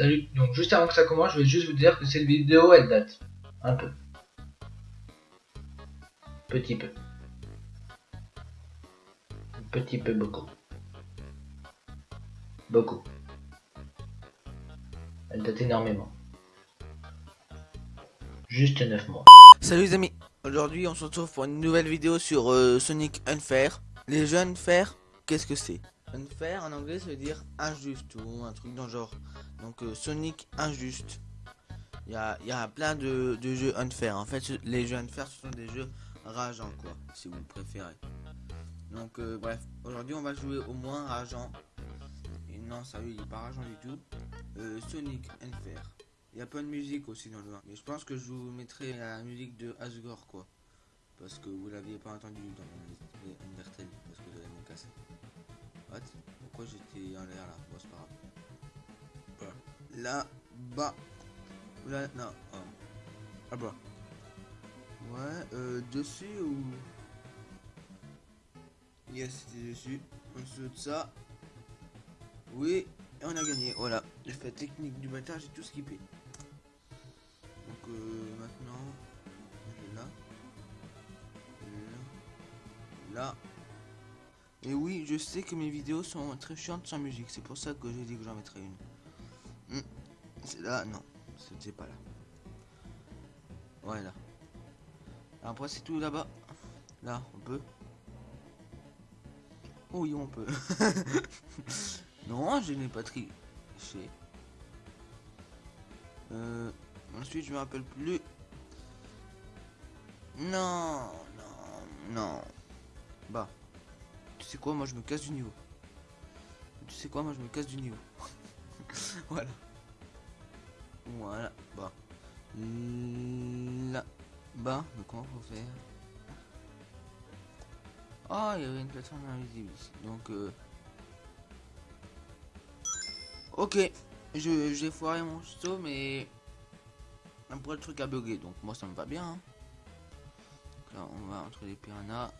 Salut, donc juste avant que ça commence, je vais juste vous dire que cette vidéo elle date. Un peu. Petit peu. Petit peu beaucoup. Beaucoup. Elle date énormément. Juste 9 mois. Salut les amis, aujourd'hui on se retrouve pour une nouvelle vidéo sur euh, Sonic Unfair. Les jeux Unfair, qu'est-ce que c'est? Unfair en anglais ça veut dire injuste ou un truc dans genre. Donc euh, Sonic injuste. Il y a, plein de, de, jeux Unfair. En fait les jeux Unfair ce sont des jeux rageants quoi, si vous préférez. Donc euh, bref, aujourd'hui on va jouer au moins rageant. Et non sérieux il est pas rageant du tout. Sonic Unfair. Il y a pas de musique aussi dans le jeu. Mais je pense que je vous mettrai la musique de Asgore quoi. Parce que vous l'aviez pas entendu dans Undertale. Parce que vous me casser. What Pourquoi j'étais en l'air là Bon c'est pas grave. Là bas. Là non. Oh. Ah bah. Ouais, euh, dessus ou? Yes, c'était dessus. En dessous de ça. Oui, et on a gagné. Voilà. L'effet technique du bâtard, j'ai tout skippé. Donc euh, maintenant, là, là, là. Et oui, je sais que mes vidéos sont très chiantes sans musique. C'est pour ça que j'ai dit que j'en mettrais une. Hmm. C'est là, non, c'était pas là. Voilà. Après c'est tout là-bas. Là, on peut. Oui, on peut. non, je n'ai pas triché. Euh, ensuite, je me rappelle plus. Non, non, non. Bah, sais quoi, moi je me casse du niveau. Tu sais quoi, moi je me casse du niveau. voilà. Voilà, bah. Là, bas, mais comment faut faire? Oh, il y avait une plateforme invisible ici. Donc, euh... Ok, j'ai foiré mon saut, mais après le truc a bugué, donc moi ça me va bien. Hein. là, on va entre les piranhas.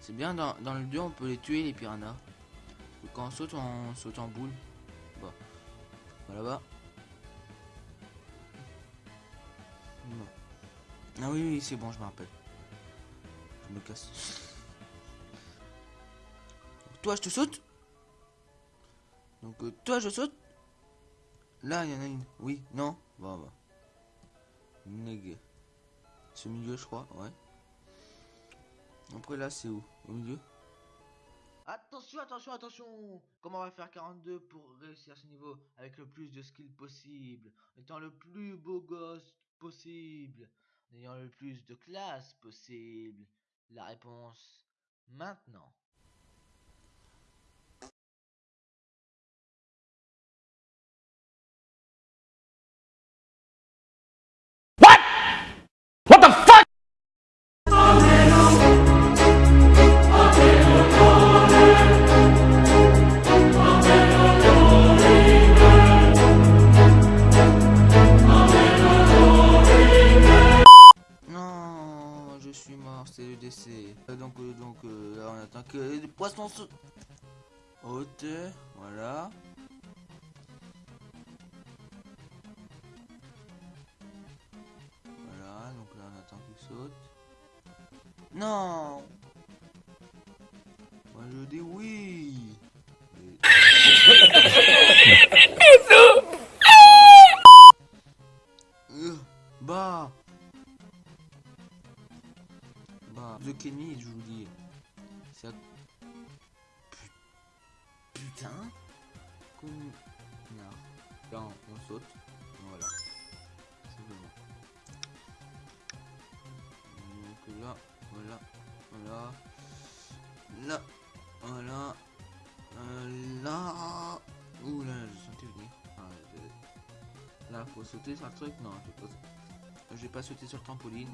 C'est bien, dans, dans, le 2, on peut les tuer, les piranhas. quand on saute, on saute en boule. Bon, voilà bas. Ah oui, oui, c'est bon, je me rappelle. Je me casse. Toi, je te saute. Donc, euh, toi, je saute. Là, il y en a une. Oui, non. Bon, bah. Neg. Ce milieu, je crois, ouais. Après, là, c'est où? Au milieu? Attention, attention, attention! Comment on va faire 42 pour réussir ce niveau avec le plus de skill possible, en étant le plus beau gosse possible, en ayant le plus de classe possible! La réponse, maintenant. Hauteur, voilà. Voilà, donc là on attend qu'il saute. Non Moi je dis oui Comme. Non. on saute. Voilà. Simplement. Donc là, voilà. Voilà. Là. Voilà. Euh, là. Ouh là, je sentais venir. Ah, là, faut sauter sur le truc. Non, je vais pas sauter sur le trampoline.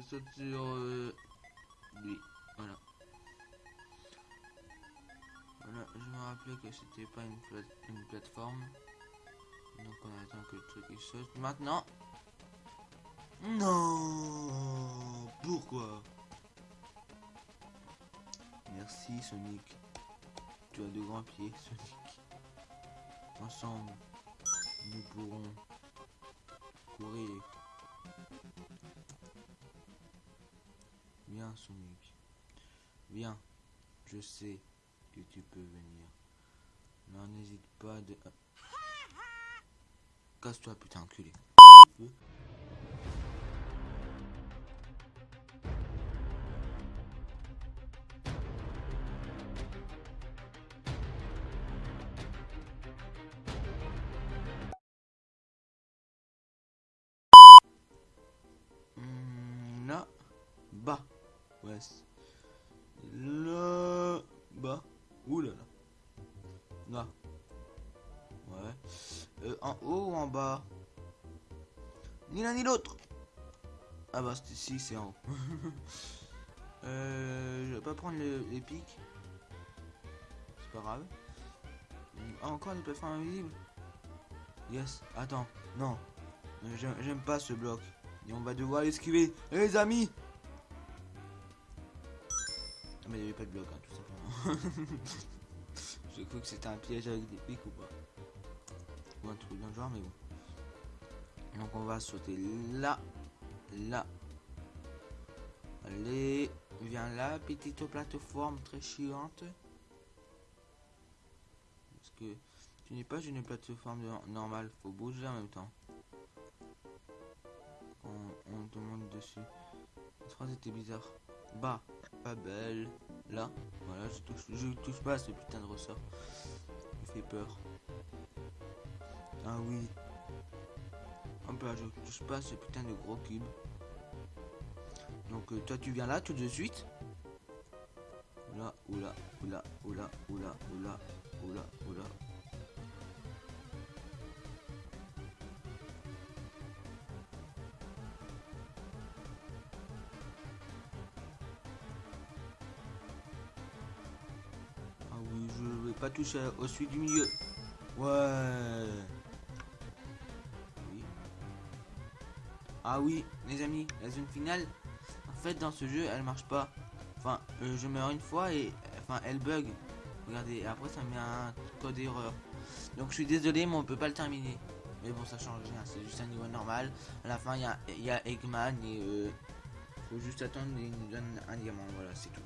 Je saute sur euh, lui. Voilà. Voilà, je me rappelais que c'était pas une, plate une plateforme. Donc on attend que le truc il saute. Maintenant. Non Pourquoi? Merci Sonic. Tu as de grands pieds, Sonic. Ensemble, nous pourrons Viens. Viens. Je sais que tu peux venir. Non, n'hésite pas de... Casse-toi putain enculé. Hmm, bas, ouais, là, bas, ouh là là, là, ouais, Euh, en haut ou en bas, ni l'un ni l'autre. Ah bah c'est ici, c'est en haut. euh, je vais pas prendre le- les pics, c'est pas grave. Ah, encore des plateformes invisibles. Yes, attends, non, j'aime pas ce bloc. Et on va devoir l'esquiver. Eh, les amis Mais il n'y avait pas de bloc, hein, tout simplement. J'ai cru que c'était un piège avec des pics ou pas. Ou un truc le genre, mais bon. Donc on va sauter là, là. Allez, viens là, petite plateforme très chiante. Parce que tu n'es pas une plateforme normale, faut bouger en même temps on, on te monte dessus. Cette phrase était bizarre. Bah, pas belle. Là, voilà, je touche, je touche pas à ce putain de ressort. Il fait peur. Ah oui. Hop là, je touche pas à ce putain de gros cube. Donc euh, toi tu viens là tout de suite. Oula, oula, oula, oula, oula, oula, oula, oula. Pas toucher au celui du milieu. Ouais. Ah oui, les amis, la zone finale, en fait, dans ce jeu, elle marche pas. Enfin, euh, je meurs une fois et enfin, elle bug. Regardez, après ça me met un code erreur. Donc je suis désolé, mais on peut pas le terminer. Mais bon, ça change rien, c'est juste un niveau normal. À la fin, il y a, Eggman et euh, faut juste attendre il nous donne un diamant. Voilà, c'est tout.